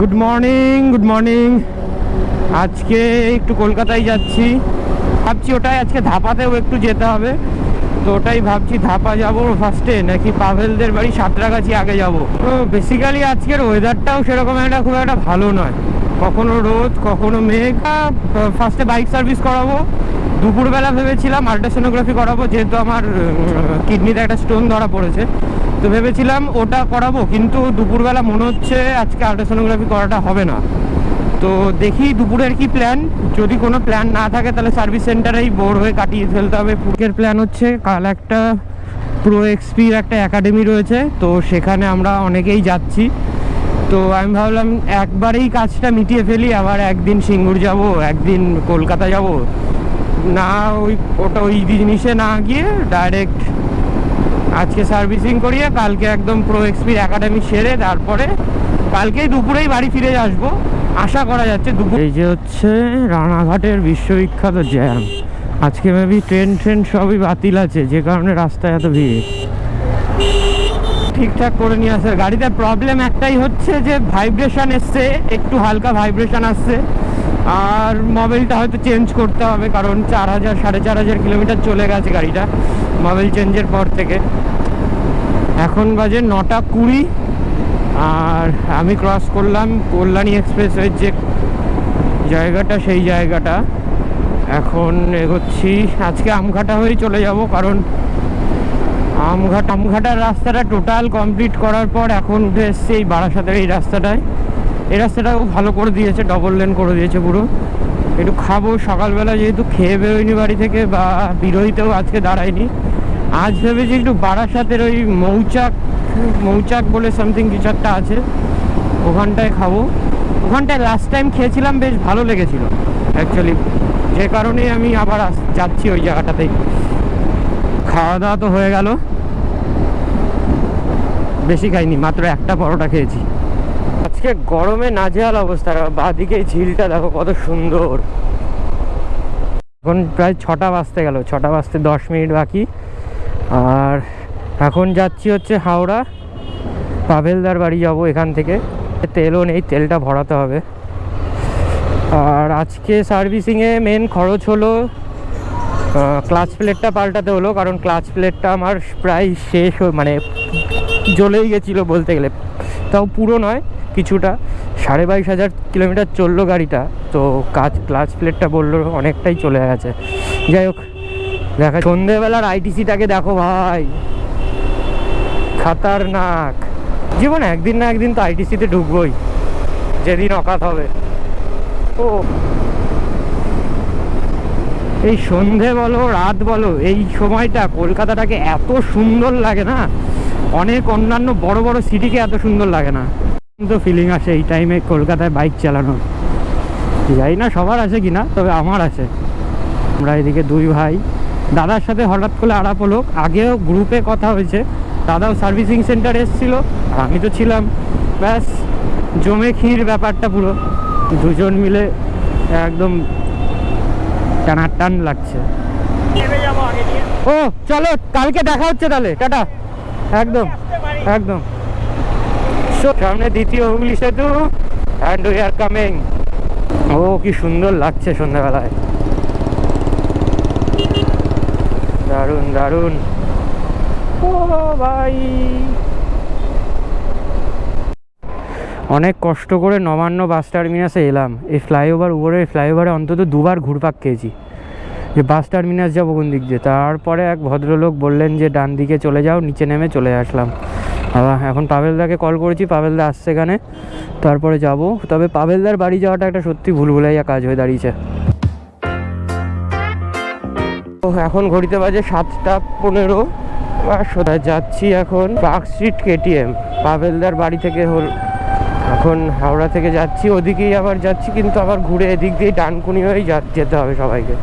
Good morning good morning আজকে একটু কলকাতায় যাচ্ছি। ভাবছি ওটাই আজকে ধাপাতেও একটু যেতে হবে। তো ওটাই ভাবছি, ধাপা যাব ফার্স্টে নাকি পাভেলদের বাড়ি সাঁতরাগাছি আগে যাব। তো বেসিক্যালি আজকের ওয়েদারটাও সেরকম একটা, খুব একটা ভালো নয়। কখনো রোদ, কখনো মেঘ। ফার্স্টে বাইক সার্ভিস করাবো। দুপুরবেলা ভেবেছিলাম আল্ট্রাসোনোগ্রাফি করাবো, যেহেতু আমার কিডনিতে একটা স্টোন ধরা পড়েছে। তো ভেবেছিলাম ওটা করাবো, কিন্তু দুপুরবেলা মনে হচ্ছে আজকে আল্ট্রাসোনোগ্রাফি করাটা হবে না। তো দেখি দুপুরের কি প্ল্যান যদি কোনো প্ল্যান না থাকে, তাহলে সার্ভিস সেন্টারেই বোর হয়ে কাটিয়ে ফেলতে হবে। পুরকের প্ল্যান হচ্ছে, কাল একটা প্রো এক্সপির একটা একাডেমি রয়েছে, তো সেখানে আমরা অনেকেই যাচ্ছি। তো আমি ভাবলাম একবারেই কাজটা মিটিয়ে ফেলি, আবার একদিন সিঙ্গুর যাব, একদিন কলকাতা যাব। না, ওই ওটা ওই জিনিসে না গিয়ে ডাইরেক্ট আজকে সার্ভিসিং করিয়ে কালকে একদম প্রো এক্সপির একাডেমি সেরে তারপরে কালকেই দুপুরেই বাড়ি ফিরে আসব। আশা করা যাচ্ছে দুপুর এই যে হচ্ছে রানাঘাটের বিশ্ববিখ্যাত জ্যাম আজকে মেবি ট্রেন ট্রেন সবই বাতিল আছে, যে কারণে রাস্তায় এত ভিড়। ঠিকঠাক করে নিয়ে আসে। গাড়িতে প্রবলেম একটাই হচ্ছে যে ভাইব্রেশন এসছে, একটু হালকা ভাইব্রেশন আসছে। আর মোবাইলটা হয়তো চেঞ্জ করতে হবে, কারণ চার হাজার, সাড়ে চার হাজার কিলোমিটার চলে গেছে গাড়িটা। মোবাইল চেঞ্জের পর থেকে। এখন বাজে নটা কুড়ি, আর আমি ক্রস করলাম কল্যাণী এক্সপ্রেসের যে জায়গাটা, সেই জায়গাটা। এখন এগোচ্ছি, আজকে আমঘাটা হয়ে চলে যাব, কারণ আমঘাট, আমঘাটার রাস্তাটা টোটাল কমপ্লিট করার পর এখন উঠে এসছে এই বারাসাতের এই রাস্তাটায়। এই রাস্তাটাও ভালো করে দিয়েছে ডবল লেন করে দিয়েছে পুরো। একটু খাব, সকালবেলা যেহেতু খেয়ে বেরোয়নি বাড়ি থেকে বা বিরোহিতেও আজকে দাঁড়ায়নি আজ ভেবেছি একটু বারাসাতের ওই মৌচাক মৌচাক বলে সামথিং কিছু একটা আছে। ওখানটায় খাব। ওখানটায় লাস্ট টাইম খেয়েছিলাম, বেশ ভালো লেগেছিল। অ্যাকচুয়ালি যে কারণে আমি আবার যাচ্ছি ওই জায়গাটাতেই। খাওয়া দাওয়া তো হয়ে গেল। বেশি খাইনি, মাত্র একটা পরোটা খেয়েছি। আজকে গরমে নাজেহাল অবস্থা। বাদিকে ঝিলটা দেখো কত সুন্দর। এখন প্রায় ছটা বাজতে গেল, ছটা বাজতে দশ মিনিট বাকি। আর এখন যাচ্ছি হচ্ছে হাওড়া। পাভেলদার বাড়ি যাব এখান থেকে। তেলও নেই, তেলটা ভরাতে হবে। আর আজকে সার্ভিসিংয়ে মেন খরচ হলো ক্লাচ প্লেটটা পাল্টাতে হলো, কারণ ক্লাচ প্লেটটা আমার প্রায় শেষ মানে জ্বলেই গেছিল বলতে গেলে। তাও পুরো নয়, কিছুটা। সাড়ে বাইশ হাজার কিলোমিটার চলল গাড়িটা, তো কাজ ক্লাচ প্লেটটা বলল অনেকটাই চলে গেছে। যাই হোক দেখা, সন্ধেবেলার আইটিসিটাকে দেখো ভাই। খাতারনাক। জীবন একদিন না একদিন তো আইটিসিতে ঢুকবোই। যেদিন অকাত হবে। ও। এই সন্ধে বলো, রাত বলো, এই সময়টা কলকাতাটাকে এত সুন্দর লাগে না? অনেক অন্যান্য বড় বড় সিটিকে এত সুন্দর লাগে না। তো ফিলিং আসে এই টাইমে কলকাতায় বাইক চালানোর। জানি না, সবার আছে কিনা তবে আমার আছে। আমরা এদিকে দুই ভাই। দাদার সাথে হঠাৎ করে আড়াপ হলো। আগেও গ্রুপে কথা হয়েছে। দাদাও সার্ভিসিং সেন্টার এসেছিল আমি তো ছিলাম। ব্যাস, জমে ক্ষীর ব্যাপারটা পুরো। দুজন মিলে একদম টানার টান লাগছে। ও, চলো, কালকে দেখা হচ্ছে তাহলে। টাটা। একদম একদম। সামনে দ্বিতীয় হুগলি সেতু অ্যান্ড উই আর কামিং ও, কি সুন্দর লাগছে সন্ধ্যাবেলায়। দারুণ দারুণ। ও ভাই। অনেক কষ্ট করে নবান্ন বাস টার্মিনাসে এলাম। এই ফ্লাইওভার উপরে ফ্লাইওভারে অন্তত দুবার ঘুরপাক খেয়েছি। যে বাস টার্মিনাস যাব কোন দিক দিয়ে? তারপরে এক ভদ্রলোক বললেন যে, ডান দিকে চলে যাও, নিচে নেমে চলে আসলাম। এখন পাবেলদাকে কল করেছি পাবেলদা আসছে এখানে। তারপরে যাব। তবে পাবেলদার বাড়ি যাওয়াটা একটা সত্যি ভুলভুলাইয়া কাজ হয়ে দাঁড়িয়েছে। এখন ঘড়িতে বাজে সাতটা পনেরো। সোজা যাচ্ছি এখন পার্ক স্ট্রিট কেটিএম। পাভেলদার বাড়ি থেকে হল এখন হাওড়া থেকে যাচ্ছি। ওদিকেই আবার যাচ্ছি, কিন্তু আবার ঘুরে এদিক দিয়ে ডানকুনি হয়েই যেতে হবে সবাইকে।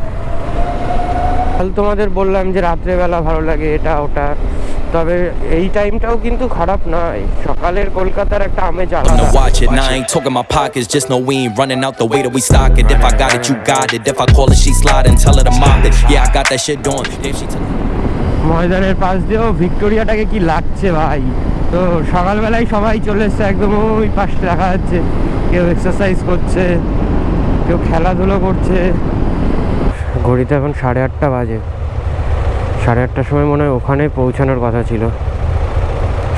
তাহলে তোমাদের বললাম যে রাত্রেবেলা ভালো লাগে, এটা ওটা। তবে এই টাইমটাও কিন্তু খারাপ নয়। সকালের কলকাতার একটা আমেজ ময়দানের পাশ দিয়েও ভিক্টোরিয়াটাকে কি লাগছে ভাই? তো সকালবেলায় সবাই চলে এসছে একদম ওই পাশে দেখা যাচ্ছে। কেউ এক্সারসাইজ করছে কেউ খেলাধুলো করছে। ঘড়িতে এখন সাড়ে আটটা বাজে। সাড়ে আটটার সময় মনে হয় ওখানে পৌঁছানোর কথা ছিল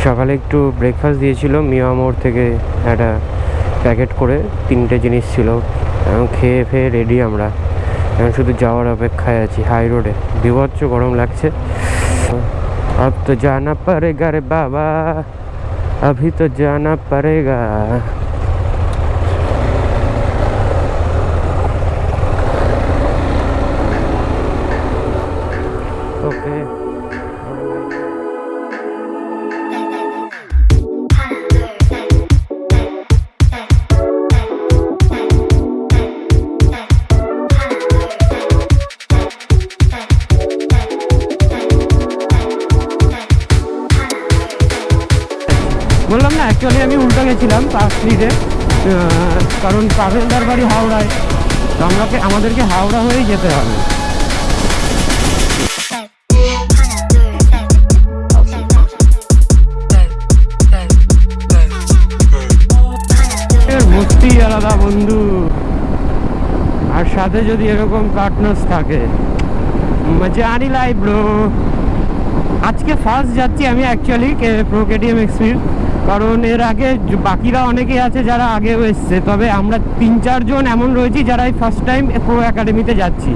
সকালে একটু ব্রেকফাস্ট দিয়েছিল মিয়া মোড় থেকে একটা প্যাকেট করে তিনটে জিনিস ছিল এখন খেয়ে ফেয়ে রেডি আমরা এখন শুধু যাওয়ার অপেক্ষায় আছি হাই রোডে বিভৎস গরম লাগছে अब तो जाना पड़ेगा रे बाबा अभी तो जाना पड़ेगा গেছিলাম পার্ক স্ট্রিটে কারণ পাভেলদার বাড়ি হাওড়ায়। তো আমাকে, আমাদেরকে হাওড়া হয়েই যেতে হবে। মস্তি আলাদা, বন্ধু। আর সাথে যদি এরকম পার্টনার্স থাকে, মজা আনি লাই ব্রো আজকে ফার্স্ট যাচ্ছি আমি অ্যাকচুয়ালি প্রো কেটিএম এক্সপির কারণ এর আগে বাকিরা অনেকেই আছে যারা আগেও এসছে। তবে আমরা তিন, চারজন এমন রয়েছি যারা এই ফার্স্ট টাইম প্রো একাডেমিতে যাচ্ছি।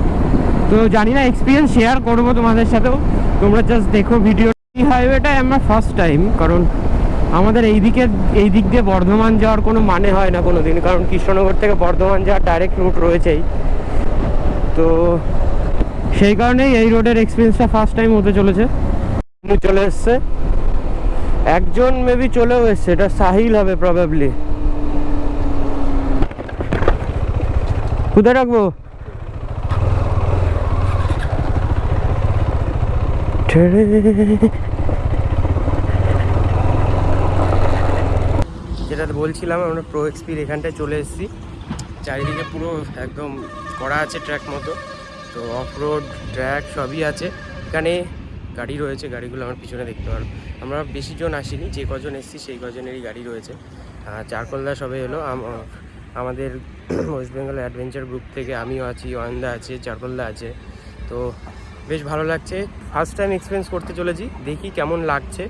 তো জানি না এক্সপিরিয়েন্স শেয়ার করব তোমাদের সাথেও। তোমরা জাস্ট দেখো ভিডিও হাইওয়েটাই আমরা ফার্স্ট টাইম কারণ আমাদের এই দিকে এই দিক দিয়ে বর্ধমান যাওয়ার কোনো মানে হয় না কোনো দিন কারণ কৃষ্ণনগর থেকে বর্ধমান যাওয়ার ডাইরেক্ট রুট রয়েছেই। তো সেই কারণেই এই রোডের এক্সপিরিয়েন্সটা ফার্স্ট টাইম হতে চলেছে। চলে এসছে। একজন মেবি চলেও এসছে, এটা সাহিল হবে প্রবাবলি কোথায় রাখব? যেটা বলছিলাম, আমরা প্রো এক্সপির এখানটায় চলে এসেছি। চারিদিকে পুরো একদম করা আছে ট্র্যাক মতো। তো অফ রোড ট্র্যাক সবই আছে। এখানে গাড়ি রয়েছে, গাড়িগুলো আমার পিছনে দেখতে পারো। আমরা বেশি জন আসিনি, যে কজন এসেছি সেই কজনেরই গাড়ি রয়েছে। চারকলদা সবে আম- আমাদের ওয়েস্ট বেঙ্গল অ্যাডভেঞ্চার গ্রুপ থেকে আমিও আছি, অয়ন্দা আছে, চারকলদা আছে। তো বেশ ভালো লাগছে। ফার্স্ট টাইম এক্সপিরিয়েন্স করতে চলেছি, দেখি কেমন লাগছে।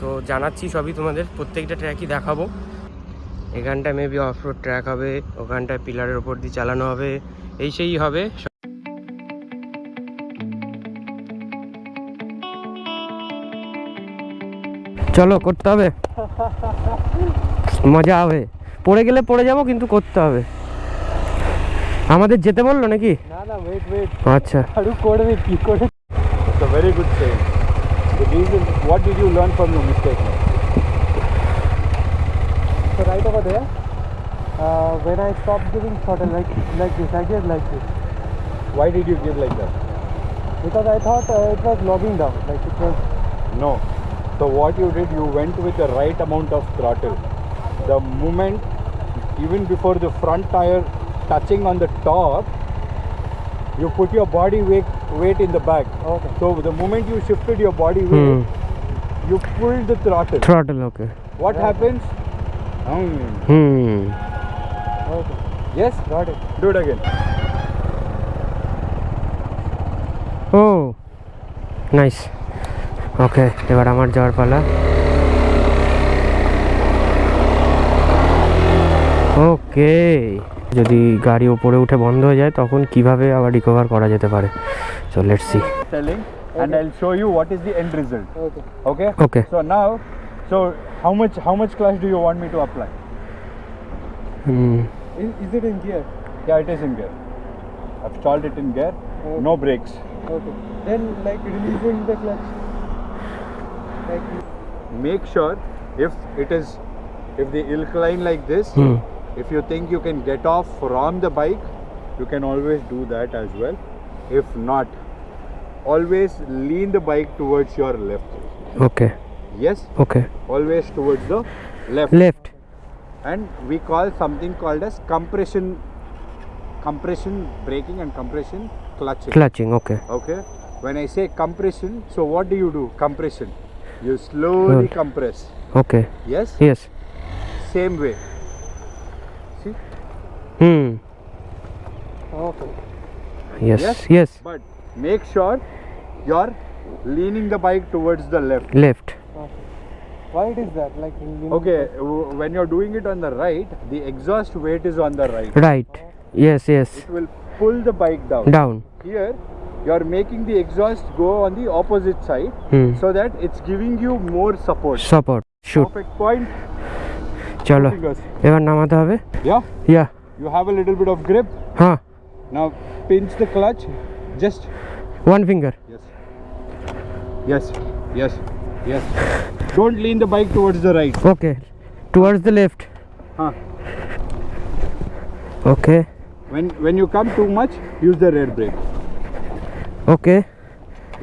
তো জানাচ্ছি সবই তোমাদের, প্রত্যেকটা ট্র্যাকই দেখাবো। এখানটা মেবি অফ রোড ট্র্যাক হবে, ওখানটায় পিলারের ওপর দিয়ে চালানো হবে, এই সেই হবে। চলো করতে হবে মজা হবে পড়ে গেলে পড়ে যাব কিন্তু করতে হবে আমাদের যেতে বললো নাকি না না ওয়েট ওয়েট আচ্ছা আরো করবে কি করে It's a very good saying. The reason, what did you learn from your mistake? now? So right over there, uh, when I stopped giving throttle like like this, I gave like this. Why did you give like that? Because I thought uh, it was logging down, like it was. No. So what you did, you went with the right amount of throttle. The moment, even before the front tire touching on the top, you put your body weight, weight in the back. Okay. So the moment you shifted your body weight, hmm. you pulled the throttle. Throttle, okay. What yeah. happens? Hmm. hmm. Okay. Yes, got it. Do it again. Oh, nice. Okay এবার আমার যাওয়ার পালা ওকে যদি গাড়ি ওপরে উঠে বন্ধ হয়ে যায় তখন কীভাবে আবার রিকভার করা যেতে পারে so let's see and I'll show you what is the end result. Okay. Okay. Okay. So now, so how much how much clutch do you want me to apply? Hmm Is, is it in gear? Yeah, it is in gear. I've stalled it in gear. No brakes. Okay. Then like releasing the clutch. make sure if it is if the incline like this hmm. if you think you can get off from the bike you can always do that as well. If not always lean the bike towards your left. Okay. Yes? Okay. Always towards the left. Left. And we call something called as compression compression braking and compression clutching. Clutching okay. Okay? When i say compression so what do you do? Compression you slowly Good. compress. Okay. Yes? Yes. Same way. See? Hmm. Okay. Yes yes, yes. but make sure you are leaning the bike towards the left. Left. Why it is that? Like okay when you're doing it on the right the exhaust weight is on the right. Right. Yes yes. It will pull the bike down. Down. Here you're making the exhaust go on the opposite side hmm so that it's giving you more support. Support shoot Perfect point. চলো Fingers. এবার নামাতে হবে Yeah, yeah you have a little bit of grip. হ্যাঁ Now pinch the clutch. Just one finger yes, yes, yes, yes. Don't lean the bike towards the right. Okay towards the left Huh. Okay When when you come too much, use the rear brake. Okay.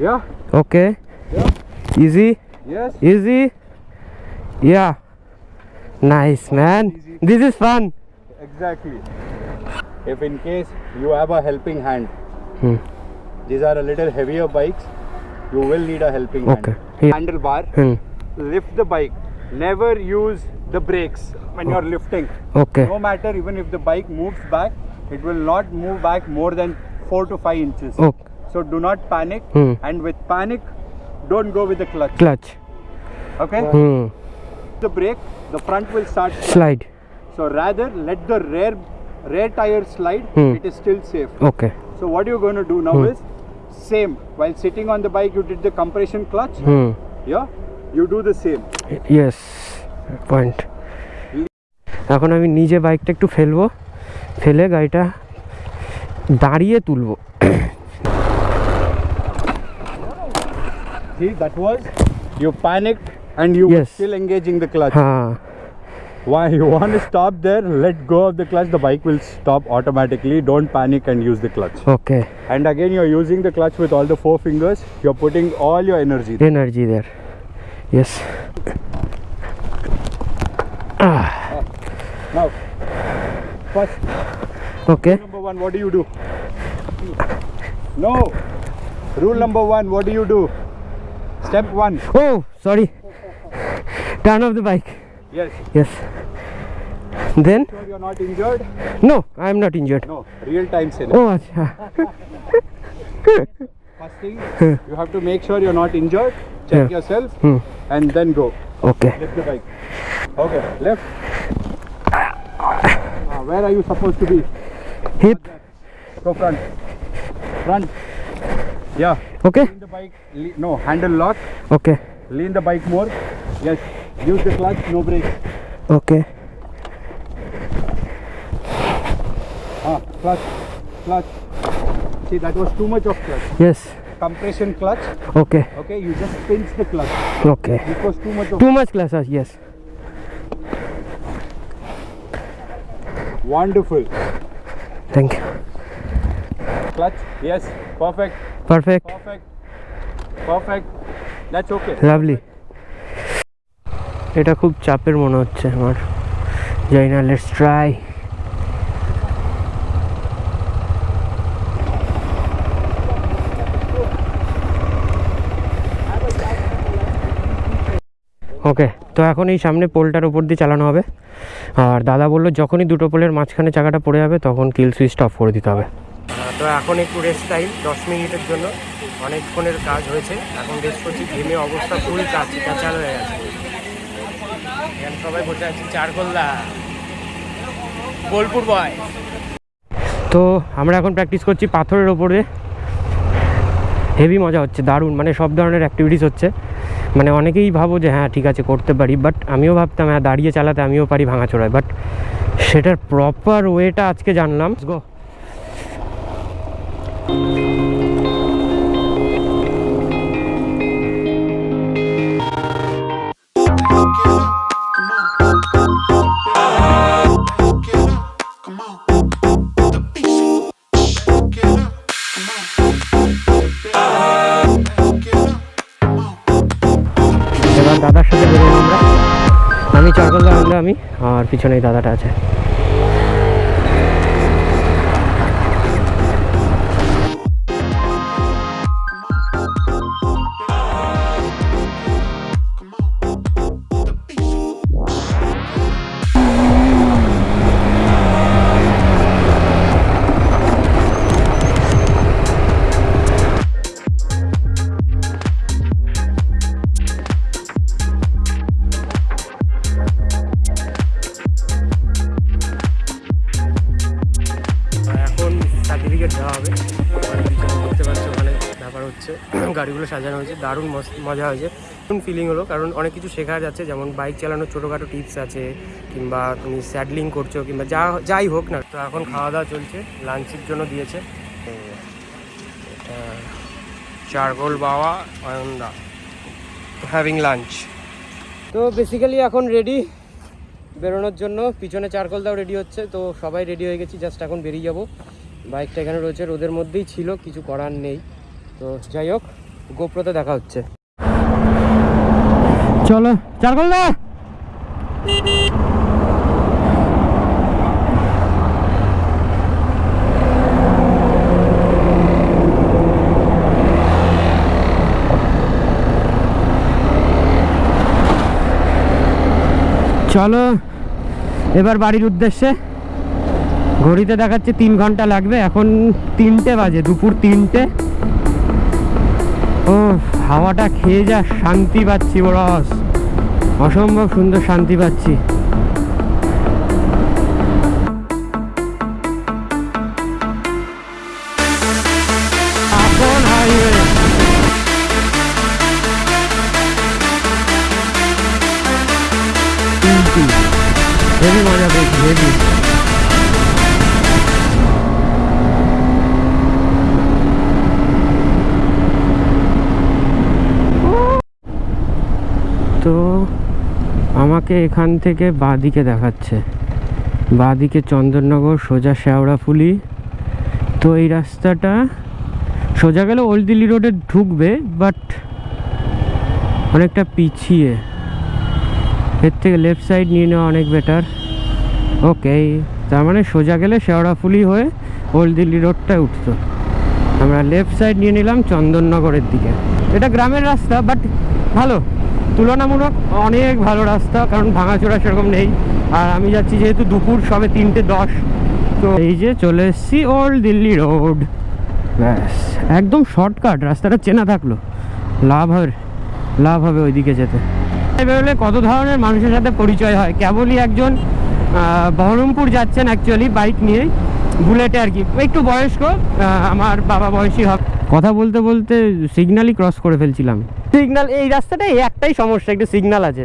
Yeah. Okay. Yeah. Easy. Yes. Easy. Yeah. Nice man. Easy. This is fun. Exactly. If in case you have a helping hand, hmm. these are a little heavier bikes, you will need a helping okay. hand. Yeah. Handlebar, hmm. lift the bike. Never use the brakes when oh. you're lifting. Okay. No matter even if the bike moves back, it will not move back more than 4 to 5 inches. Okay. So do not panic. Hmm. And with panic, don't go with the clutch. Clutch Okay? Hmm The brake, the front will start. Slide So rather let the rear rear tire slide. Hmm. It is still safe. Okay So what you're going to do now is same. While sitting on the bike, you did the compression clutch. Hmm Yeah, you do the same. Yes point এখন আমি নিজে বাইকটা একটু ফেলবো ফেলে গাড়িটা দাঁড়িয়ে তুলবো See, that was you panicked and you yes. were still engaging the clutch. Why you want to stop there? Let go of the clutch. The bike will stop automatically. Don't panic and use the clutch. Okay. And again, you're using the clutch with all the four fingers. You're putting all your energy. There. Energy there. Yes. Ah. Now, first. Okay. Number one, what do you do? No. Rule number one, what do you do? Step one. Oh, sorry. Turn off the bike. Yes. Yes. Then? Sure you're not injured? No, I'm not injured. No, real time scenario. Oh, acha. First thing, you have to make sure you're not injured. Check yeah. yourself hmm. and then go. Okay. Lift the bike. Okay, left. Where are you supposed to be? Hip. Go front. Front. Yeah. Okay. Lean the bike. No handle lock. Okay. Lean the bike more. Yes. Use the clutch. No brake. Okay. Ah, clutch. Clutch. See, that was too much of clutch. Yes. Compression clutch. Okay. Okay. You just pinch the clutch. Okay. It was too much. Of too much clutch. Yes. Wonderful. Thank you. Clutch. Yes. Perfect. Perfect Perfect. Perfect. That's okay. Lovely এটা খুব চাপের মনে হচ্ছে আমার যাই না let's try okay তো এখন এই সামনে পোলটার উপর দিয়ে চালানো হবে আর দাদা বলল যখনই দুটো পোলের মাঝখানে চাকাটা পড়ে যাবে তখন কিল সুইচটা অফ করে দিতে হবে তো এখন একটু রেস্ট টাইম দশ মিনিটের জন্য। অনেকক্ষণের কাজ হয়েছে। এখন রেস্ট করছি, ঘেমে অবস্থা ফুল কাজ কাঁচাল হয়ে গেছে। এখানে সবাই বসে আছি চারকোল্লা বোলপুর বয় তো আমরা এখন প্র্যাকটিস করছি পাথরের ওপরে। হেভি মজা হচ্ছে, দারুণ মানে সব ধরনের অ্যাক্টিভিটিস হচ্ছে। মানে অনেকেই ভাবো যে হ্যাঁ ঠিক আছে, করতে পারি। বাট আমিও ভাবতাম হ্যাঁ দাঁড়িয়ে চালাতে, আমিও পারি ভাঙাচোড়ায় বাট সেটার প্রপার ওয়েটা আজকে জানলাম। গো দাদার সাথে বেরোবো আমরা। আমি চারকোল্লা আমরা আমি আর পিছনেই দাদাটা আছে। দারুণ মজা হয়েছে। দারুণ ফিলিং হলো, কারণ অনেক কিছু শেখা যাচ্ছে, যেমন বাইক চালানোর ছোটোখাটো টিপস আছে, কিংবা তুমি স্যাডলিং করছ, কিংবা যা যাই হোক না তো এখন খাওয়া দাওয়া চলছে লাঞ্চের জন্য দিয়েছে। চারগোল বাওয়া, অয়নদা হ্যাভিং লাঞ্চ তো বেসিক্যালি এখন রেডি বেরোনোর জন্য। পিছনে চারকোলদাও রেডি হচ্ছে, তো সবাই রেডি হয়ে গেছি জাস্ট এখন বেরিয়ে যাব। বাইকটা এখানে রয়েছে, রোদের মধ্যেই ছিল, কিছু করার নেই। তো যাই হোক গোপ্রতে দেখা হচ্ছে। চলো চারকোলদা চলো, এবার বাড়ির উদ্দেশ্যে। ঘড়িতে দেখাচ্ছে তিন ঘণ্টা লাগবে, এখন তিনটে বাজে, দুপুর তিনটে। ও হাওয়াটা খেয়ে যা শান্তি পাচ্ছি বড়স অসম্ভব সুন্দর শান্তি পাচ্ছি। আপন তো আমাকে এখান থেকে বাঁদিকে দেখাচ্ছে। বাঁদিকে চন্দননগর, সোজা শেওড়াফুলি তো এই রাস্তাটা সোজা গেলে ওল্ড দিল্লি রোডে ঢুকবে বাট অনেকটা পিছিয়ে। এর থেকে লেফট সাইড নিয়ে নেওয়া অনেক বেটার ওকে তার মানে সোজা গেলে শেওড়াফুলি হয়ে ওল্ড দিল্লি রোডটায় উঠতো। আমরা লেফট সাইড নিয়ে নিলাম চন্দননগরের দিকে। এটা গ্রামের রাস্তা বাট ভালো। তুলনামূলক অনেক ভালো রাস্তা, কারণ ভাঙাচোরা সেরকম নেই। আর আমি যাচ্ছি যেহেতু দুপুর, সবে তিনটে দশ। তো এই যে চলে এসেছি ওল্ড দিল্লি রোড ব্যাস, একদম শর্টকাট রাস্তাটা চেনা থাকল। লাভ হবে লাভ হবে ওইদিকে যেতে। বেরোলে কত ধরনের মানুষের সাথে পরিচয় হয়? কেবলই একজন বহরমপুর যাচ্ছেন অ্যাকচুয়ালি বাইক নিয়ে। বুলেটে আর কি। একটু বয়স্ক আমার বাবা বয়সী হবে। কথা বলতে বলতে সিগন্যালই ক্রস করে ফেলছিলাম। সিগন্যাল এই রাস্তাটা এই একটাই সমস্যা, একটু সিগন্যাল আছে।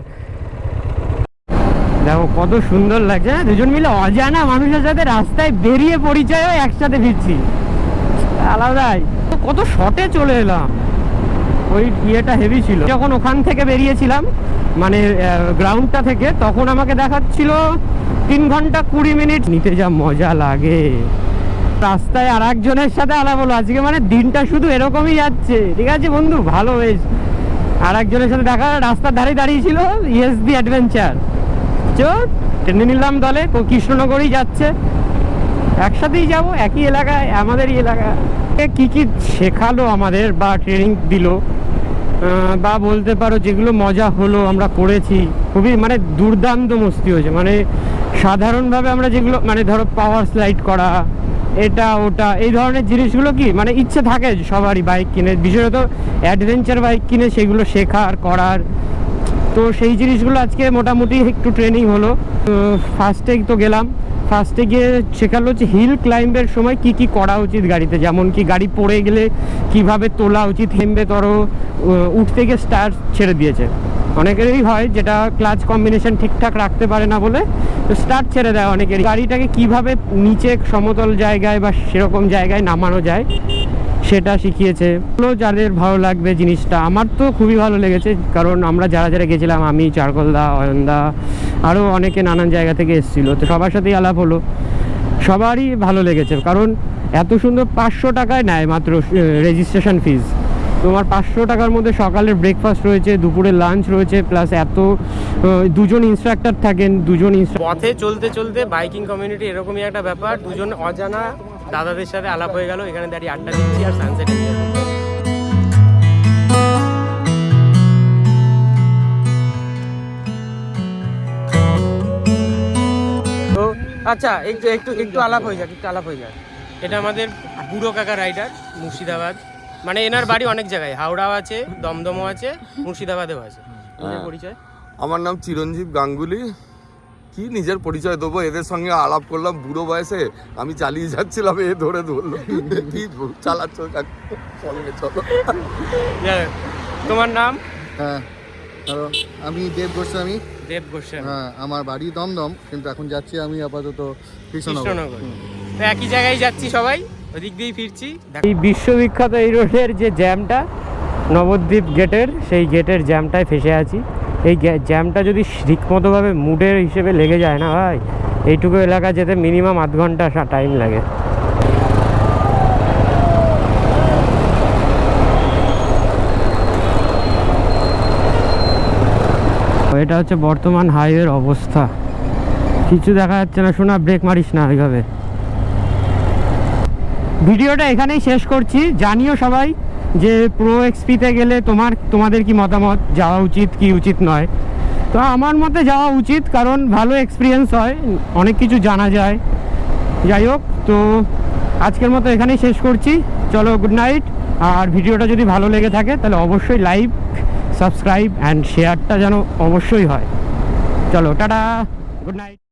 দেখো, কত সুন্দর লাগছে হ্যাঁ? দুজন মিলে অজানা মানুষের সাথে রাস্তায় বেরিয়ে পরিচয় একসাথে ফিরছি। আলাদাই। কত শর্টে চলে এলাম। ওই ইয়েটা হেভি ছিল। যখন ওখান থেকে বেরিয়েছিলাম মানে গ্রাউন্ডটা থেকে, তখন আমাকে দেখাচ্ছিল তিন ঘণ্টা কুড়ি মিনিট নিতে যা মজা লাগে। রাস্তায় আর একজনের সাথে আলাপ হলো। আজকে মানে দিনটা শুধু এরকমই যাচ্ছে। ঠিক আছে বন্ধু? ভালো বেশ। আর একজনের সাথে দেখা, রাস্তার ধারে দাঁড়িয়েছিল ইয়েস দি অ্যাডভেঞ্চার চো টেনে নিলাম দলে কৃষ্ণনগরই যাচ্ছে। একসাথেই যাব, একই এলাকায়, আমাদেরই এলাকা। কি কি শেখালো আমাদের বা ট্রেনিং দিল? বা বলতে পারো যেগুলো মজা হলো, আমরা করেছি। খুবই মানে দুর্দান্ত মস্তি হয়েছে। মানে সাধারণভাবে আমরা যেগুলো মানে ধরো পাওয়ার স্লাইড করা এটা, ওটা, এই ধরনের জিনিসগুলো কি? মানে ইচ্ছে থাকে সবারই বাইক কিনে। বিশেষত অ্যাডভেঞ্চার বাইক কিনে, সেগুলো শেখার, করার। তো সেই জিনিসগুলো আজকে মোটামুটি একটু ট্রেনিং হলো। ফার্স্টে তো গেলাম। ফার্স্টে গিয়ে শেখালো হচ্ছে হিল ক্লাইম্বের সময় কি কি করা উচিত গাড়িতে। যেমন কি গাড়ি পড়ে গেলে কীভাবে তোলা উচিত, হেমবে তরো উঠতে গিয়ে স্টার ছেড়ে দিয়েছে। অনেকেরই হয় যেটা ক্লাচ কম্বিনেশন ঠিকঠাক রাখতে পারে না বলে, তো স্টার্ট ছেড়ে দেয় অনেকেরই। গাড়িটাকে কীভাবে নিচে সমতল জায়গায় বা সেরকম জায়গায় নামানো যায়, সেটা শিখিয়েছে। যাদের ভালো লাগবে জিনিসটা। আমার তো খুবই ভালো লেগেছে, কারণ আমরা যারা যারা গেছিলাম, আমি, চারকলদা, অয়নদা আরও অনেকে নানান জায়গা থেকে এসেছিল। তো সবার সাথেই আলাপ হলো। সবারই ভালো লেগেছে, কারণ এত সুন্দর পাঁচশো টাকায় নেয় মাত্র রেজিস্ট্রেশন ফিজ তোমার পাঁচশো টাকার মধ্যে সকালের ব্রেকফাস্ট রয়েছে, দুপুরে লাঞ্চ রয়েছে প্লাস এত দুজন ইনস্ট্রাক্টর থাকেন, দুজন পথে চলতে চলতে বাইকিং কমিউনিটি এরকমই একটা ব্যাপার। দুজন অজানা দাদাদের সাথে আলাপ হয়ে গেল, এখানে দাঁড়িয়ে আড্ডা দিচ্ছি আর সানসেট আচ্ছা একটু একটু একটু আলাপ হয়ে যাক, একটু আলাপ হয়ে যাক। এটা আমাদের বুড়ো কাকা রাইডার মুর্শিদাবাদ। মানে এনার বাড়ি অনেক জায়গায় হাওড়াও আছে দমদমও আছে মুর্শিদাবাদেও আছে। হ্যাঁ। পরিচয়? আমার নাম চিরঞ্জীব গাঙ্গুলি। কি নিজের পরিচয় দেবো? এদের সঙ্গে আলাপ করলাম বুড়ো বয়সে। আমি চালিয়ে যাচ্ছিলাম এ ধরে ধরলো। কি চালাচ্ছ চলো তোমার নাম? হ্যাঁ আমি দেব গোস্বামী। দেব গোস্বামী। হ্যাঁ আমার বাড়ি দমদম কিন্তু এখন যাচ্ছি আমি আপাতত কৃষ্ণনগর। কৃষ্ণনগর। একই জায়গায় যাচ্ছি সবাই? ফিরছি। এই বিশ্ববিখ্যাত এই রোডের যে জ্যামটা, নবদ্বীপ গেটের, সেই গেটের জ্যামটায় ফেসে আছি। এই জ্যামটা যদি ঠিকমতোভাবে মুডের হিসেবে লেগে যায় না ভাই, এইটুকু এলাকা যেতে মিনিমাম আধ ঘণ্টা টাইম লাগে। এটা হচ্ছে বর্তমান হাইওয়ের অবস্থা। কিছু দেখা যাচ্ছে না, শোনা ব্রেক মারিস না ওইভাবে। ভিডিওটা এখানেই শেষ করছি। জানিও সবাই যে প্রো এক্সপিতে গেলে তোমার, তোমাদের কি মতামত? যাওয়া উচিত কি উচিত নয়? তো আমার মতে যাওয়া উচিত, কারণ ভালো এক্সপিরিয়েন্স হয়, অনেক কিছু জানা যায়। যাই হোক, তো আজকের মতো এখানেই শেষ করছি। চলো গুড নাইট আর ভিডিওটা যদি ভালো লেগে থাকে, তাহলে অবশ্যই লাইক সাবস্ক্রাইব অ্যান্ড শেয়ারটা যেন অবশ্যই হয়। চলো, টাটা। Good night